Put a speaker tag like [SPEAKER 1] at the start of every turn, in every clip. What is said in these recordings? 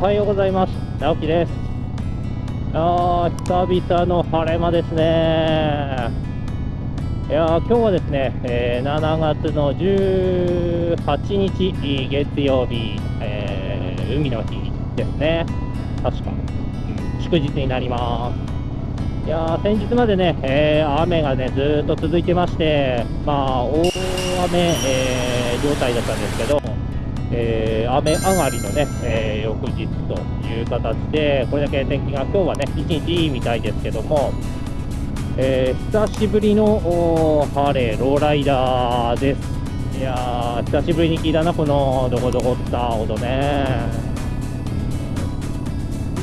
[SPEAKER 1] はい、おはようございます。直樹です。あー、久々の晴れ間ですね。いや、今日はですね、えー7月の18日、月曜日、えー海の日ですね。確か、祝日になります。いや、先日までね、えー雨がね、ずっと続いてまして、まあ、大雨、えー状態だったんですけど、えー雨上がりのね、えー翌日という形で、これだけ天気が今日はね、一日いいみたいですけども、えー久しぶりのおーハーレー、ローライダーです。いやー、久しぶりに聞いたな、このどこどこった音ね。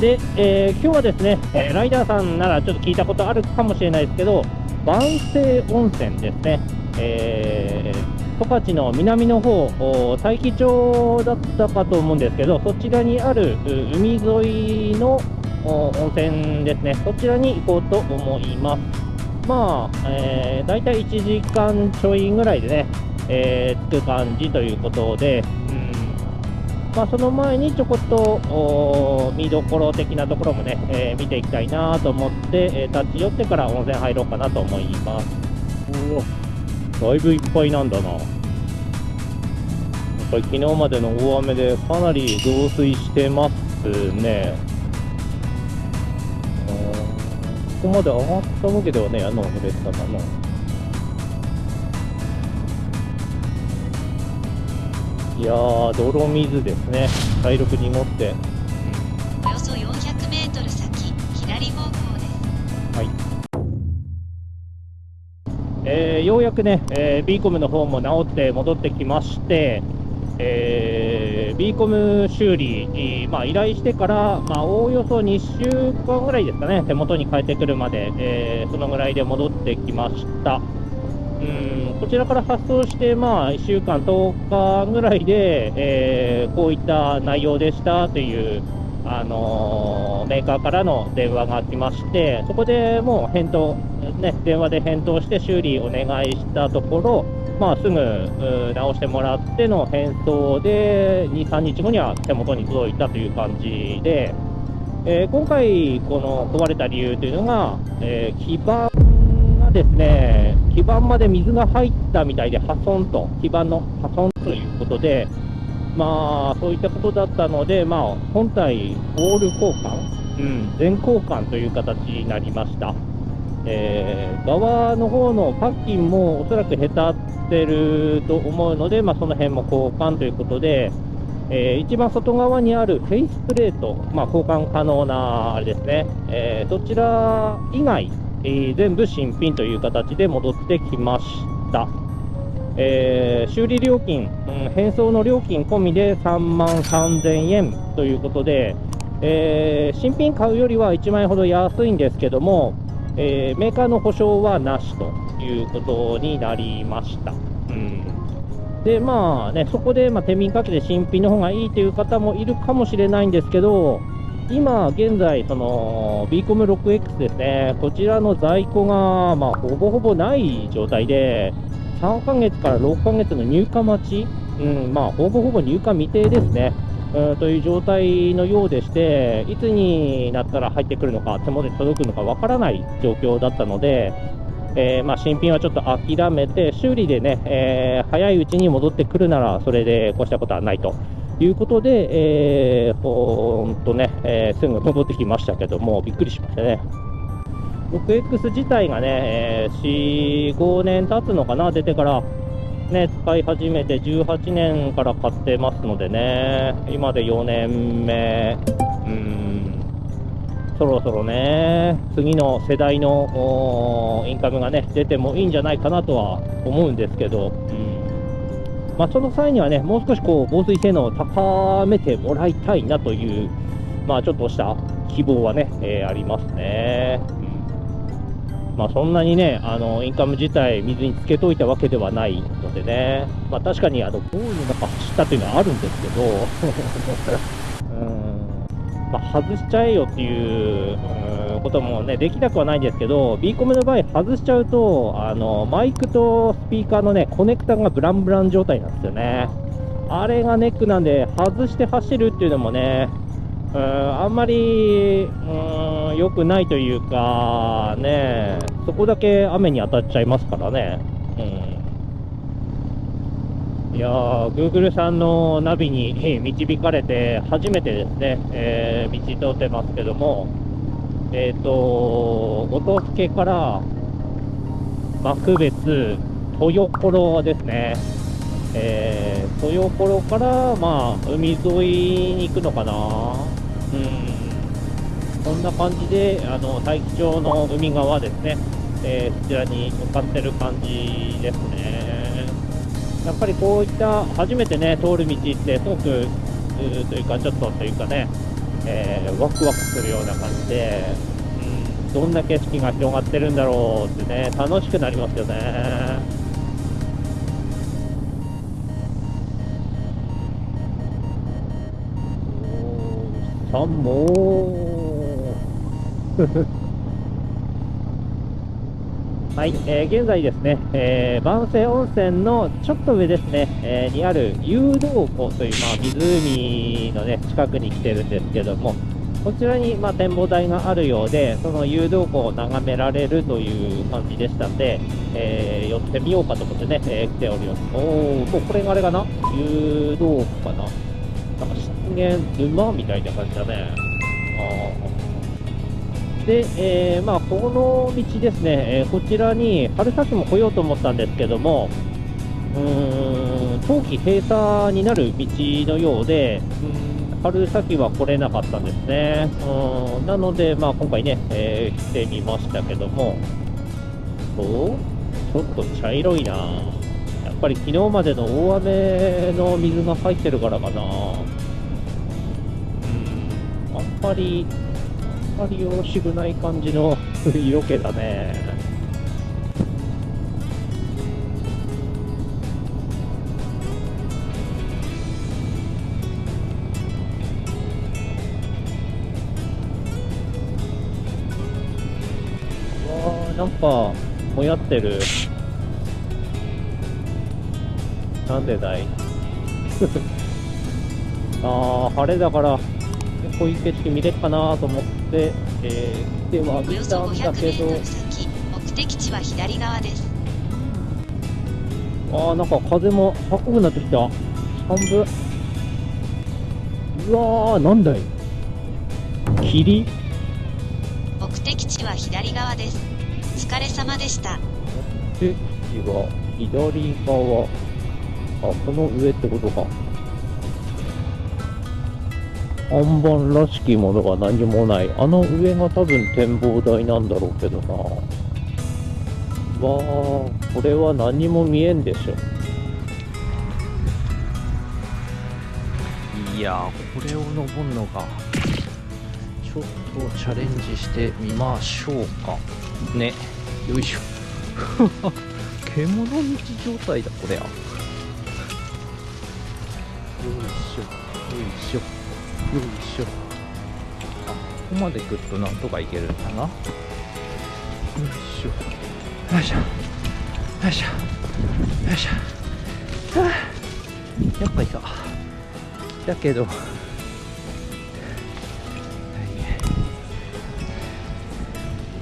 [SPEAKER 1] で、えー今日はですね、えーライダーさんならちょっと聞いたことあるかもしれないですけど、万世温泉ですね。えー十勝の南の方、大樹町だったかと思うんですけど、そちらにある海沿いの温泉ですね、そちらに行こうと思います。まあ、えー、大体1時間ちょいぐらいでね、えー着く感じということで、うんまあ、その前にちょこっと見どころ的なところもね、えー見ていきたいなと思って、えー立ち寄ってから温泉入ろうかなと思います。おだいぶいっぱいなんだな。やっぱり昨日までの大雨でかなり増水してますね。うんここまで上がったわけではね、あのレッサかな。いやー、泥水ですね。茶色く濁って。
[SPEAKER 2] およそ400メートル先、左方向
[SPEAKER 1] えーようやくね、えー、B コムの方も直って戻ってきまして、えー、B コム修理、えーまあ、依頼してから、まあ、おおよそ2週間ぐらいですかね、手元に帰ってくるまで、えーそのぐらいで戻ってきました。うんこちらから発送して、まあ、1週間、10日ぐらいで、えーこういった内容でしたという、あのメーカーからの電話が来まして、そこでもう返答、ね、電話で返答して修理お願いしたところ、まあ、すぐ直してもらっての返送で、2、3日後には手元に届いたという感じで、えー今回、この壊れた理由というのが、えー基板がですね、基板まで水が入ったみたいで破損と、基板の破損ということで、まあ、そういったことだったので、まあ、本体、オール交換、うん、全交換という形になりました。えー側の方のパッキンもおそらくへたってると思うので、まあ、その辺も交換ということで、えー一番外側にあるフェイスプレート、まあ、交換可能なあれですね、えーそちら以外、えー全部新品という形で戻ってきました。えー修理料金、うん返送の料金込みで3万3000円ということで、えー新品買うよりは1万円ほど安いんですけども、えーメーカーの保証はなしということになりました。うんで、まあね、そこで、まあ、手秤かけて新品の方がいいという方もいるかもしれないんですけど、今現在、その B コム 6X ですね、こちらの在庫が、まあ、ほぼほぼない状態で、3ヶ月から6ヶ月の入荷待ち、うん、まあ、ほぼほぼ入荷未定ですね。うんという状態のようでして、いつになったら入ってくるのか、手元に届くのかわからない状況だったので、えーまあ、新品はちょっと諦めて、修理でね、えー早いうちに戻ってくるなら、それで越したことはないということで、えーほんとね、えーすぐ戻ってきましたけども、びっくりしましたね。6X 自体がね、えー4、5年経つのかな、出てから、ね、使い始めて18年から買ってますのでね、今で4年目、うん、そろそろね、次の世代のインカムがね、出てもいいんじゃないかなとは思うんですけど、うん。まあ、その際にはね、もう少しこう防水性能を高めてもらいたいなという、まあ、ちょっとした希望はね、えーありますね。まあ、そんなにね、あのインカム自体、水につけといたわけではないのでね、まあ、確かにあの豪雨の中走ったっていうのはあるんですけど、うん。まあ、外しちゃえよっていうこともね、できなくはないんですけど、B コムの場合、外しちゃうと、あのマイクとスピーカーのね、コネクタがブランブラン状態なんですよね。あれがネックなんで、外して走るっていうのもね、あんまり、うん、良くないというか、ね、そこだけ雨に当たっちゃいますからね。うん、いやー、Google さんのナビに導かれて、初めてですね、えー、道通ってますけども、えっ、ー、と、後藤助から幕別、豊頃ですね。えー、豊頃から、まあ、海沿いに行くのかな。こんな感じで、あの、大気町の海側ですね。えー、そちらに向かってる感じですね。やっぱりこういった初めてね、通る道ってすごく、というか、ちょっとというかね、えー、ワクワクするような感じで、うん、どんな景色が広がってるんだろうってね、楽しくなりますよね。さんもはい、えー、現在ですね、えー、万世温泉のちょっと上ですね、えー、にある誘導湖という、まあ、湖のね、近くに来てるんですけども、こちらに、まあ、展望台があるようで、その誘導湖を眺められるという感じでしたんで、えー、寄ってみようかと思ってね、えー、来ております。おー、もうこれがあれかな？誘導湖かな？なんか湿原沼みたいな感じだね。で、えー、まあ、この道ですね、えー、こちらに春先も来ようと思ったんですけども、うーん、冬季閉鎖になる道のようで、うん春先は来れなかったんですね。うんなので、まあ、今回ね、えー、来てみましたけども、おちょっと茶色いなやっぱり昨日までの大雨の水が入ってるからかなぱり、あんまりよろしくない感じの色気だね。わー、なんか、もやってる。なんでだい？ああ、晴れだから、こういう景色見れるかなと思って、えー、では見たんだけど
[SPEAKER 2] 目的地は左側です。
[SPEAKER 1] ああなんか風も高くなってきた。半分。うわーなんだい。霧？
[SPEAKER 2] 目的地は左側です。お疲れ様でした。
[SPEAKER 1] 目的地は左側。あこの上ってことか看板らしきものが何もない。あの上が多分展望台なんだろうけどな。わあ、これは何も見えんでしょ。いやこれを登るのが、ちょっとチャレンジしてみましょうか。ね。よいしょ。獣道状態だ、これは。よいしょ、よいしょ。よいしょ。あここまで来るとなんとかいけるんだな。よいしょ。よいしょ。よいしょ。よいしょ。はあやっぱいただけど。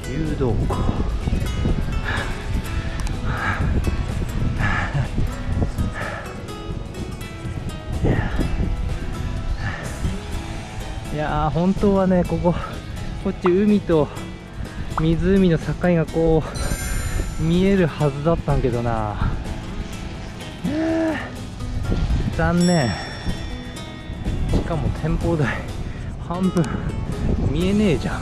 [SPEAKER 1] 誘導庫いやー本当はねこここっち海と湖の境がこう見えるはずだったんけどな。残念。しかも展望台半分見えねえじゃん。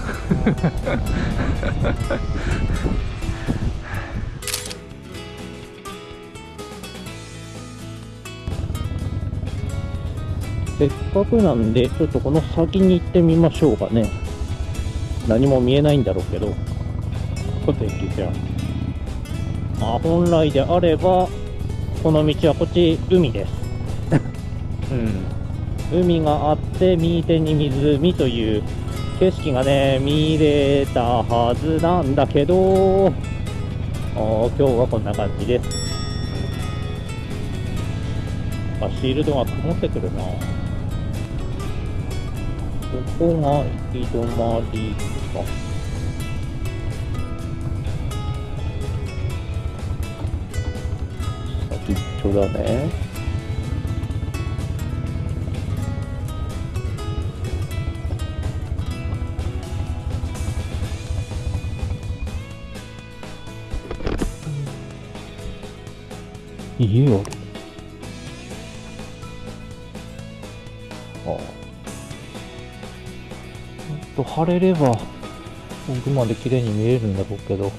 [SPEAKER 1] せっかくなんで、ちょっとこの先に行ってみましょうかね。何も見えないんだろうけど、お天気じゃ。まあ、本来であれば、この道はこっち、海です。うん。海があって、右手に湖という景色がね、見れたはずなんだけど、今日はこんな感じです。かシールドが曇ってくるな。ここが行き止まりか。先っちょだね。家あと晴れれば、奥まで綺麗に見えるんだろうけど。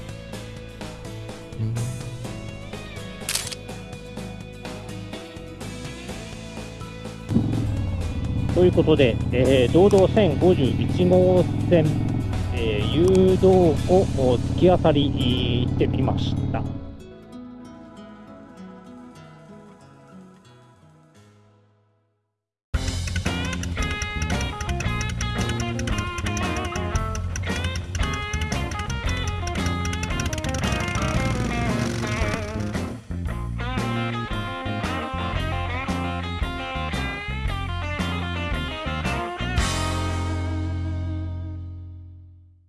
[SPEAKER 1] ということで、えー、道道1051号線、えー誘導を突き当たりしてみました。